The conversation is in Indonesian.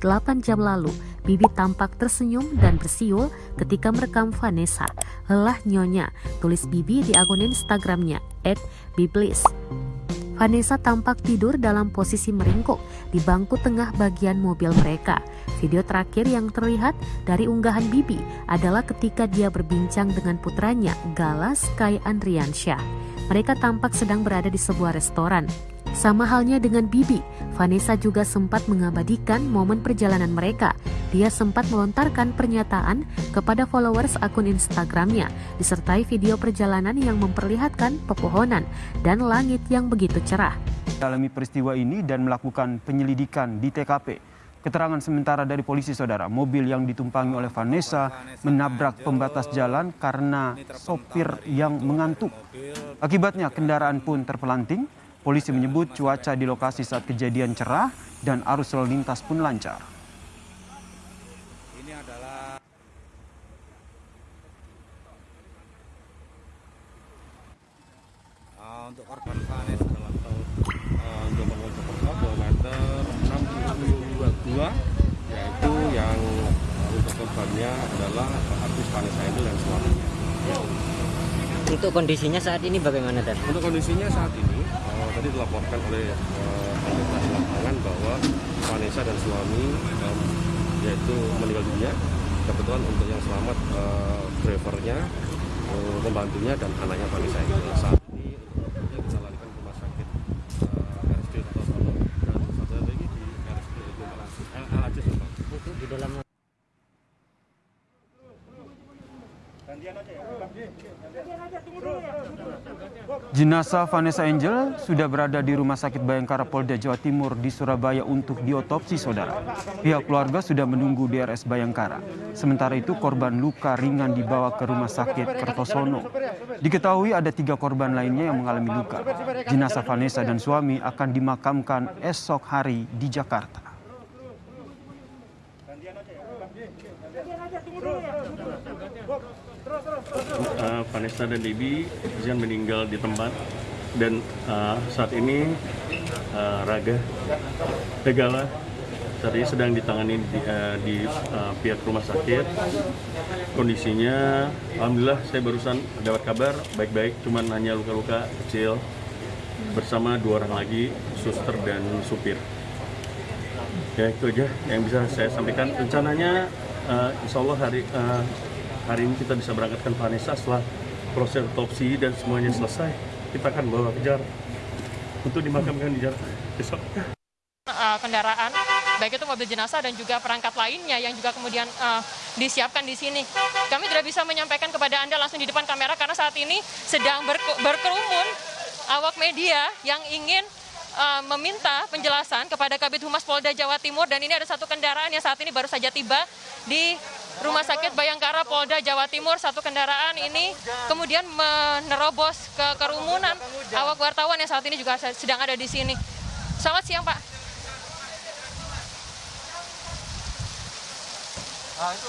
8 jam lalu, Bibi tampak tersenyum dan bersiul ketika merekam Vanessa. Lelah nyonya, tulis Bibi di akun Instagramnya, @biblis. Vanessa tampak tidur dalam posisi meringkuk di bangku tengah bagian mobil mereka. Video terakhir yang terlihat dari unggahan Bibi adalah ketika dia berbincang dengan putranya, Gala Sky Andriansyah. Mereka tampak sedang berada di sebuah restoran. Sama halnya dengan Bibi, Vanessa juga sempat mengabadikan momen perjalanan mereka. Dia sempat melontarkan pernyataan kepada followers akun Instagramnya, disertai video perjalanan yang memperlihatkan pepohonan dan langit yang begitu cerah. Dalami peristiwa ini dan melakukan penyelidikan di TKP. Keterangan sementara dari polisi saudara, mobil yang ditumpangi oleh Vanessa menabrak pembatas jalan karena sopir yang mengantuk. Akibatnya kendaraan pun terpelanting Polisi menyebut cuaca di lokasi saat kejadian cerah dan arus lalu lintas pun lancar. Uh, untuk korban Vanes dalam tahun uh, untuk pengunjung Jakarta kilometer 622 yaitu yang untuk korbannya adalah artis Vanessa itu dan suaminya. Untuk kondisinya saat ini bagaimana, Dan? Untuk kondisinya saat ini tadi dilaporkan oleh uh, lapangan bahwa Vanessa dan suami um, yaitu meninggal dunia. Kebetulan untuk yang selamat uh, drivernya, uh, pembantunya dan anaknya Vanessa yang saat ini kita larikan ke rumah sakit uh, RSD dan satu lagi di RSD LAC Untuk di dalam Jenazah Vanessa Angel sudah berada di Rumah Sakit Bayangkara Polda Jawa Timur di Surabaya untuk diotopsi saudara. Pihak keluarga sudah menunggu di RS Bayangkara. Sementara itu korban luka ringan dibawa ke Rumah Sakit Kertosono. Diketahui ada tiga korban lainnya yang mengalami luka. Jenazah Vanessa dan suami akan dimakamkan esok hari di Jakarta. Uh, Vanessa dan Debbie Zian meninggal di tempat dan uh, saat ini uh, Raga Tegala saat ini sedang ditangani di, uh, di uh, pihak rumah sakit. Kondisinya Alhamdulillah saya barusan dapat kabar baik-baik cuman hanya luka-luka kecil bersama dua orang lagi suster dan supir ya itu aja yang bisa saya sampaikan. Rencananya uh, insya Allah hari uh, hari ini kita bisa berangkatkan Vanessa setelah proses otopsi dan semuanya selesai kita akan bawa ke Jakarta untuk dimakamkan di Jakarta besok. Uh, kendaraan baik itu mobil jenazah dan juga perangkat lainnya yang juga kemudian uh, disiapkan di sini. Kami tidak bisa menyampaikan kepada Anda langsung di depan kamera karena saat ini sedang berkerumun awak media yang ingin meminta penjelasan kepada Kabit Humas Polda Jawa Timur dan ini ada satu kendaraan yang saat ini baru saja tiba di Rumah Sakit Bayangkara Polda Jawa Timur satu kendaraan ini kemudian menerobos ke kerumunan awak wartawan yang saat ini juga sedang ada di sini. Selamat siang Pak. Ah, itu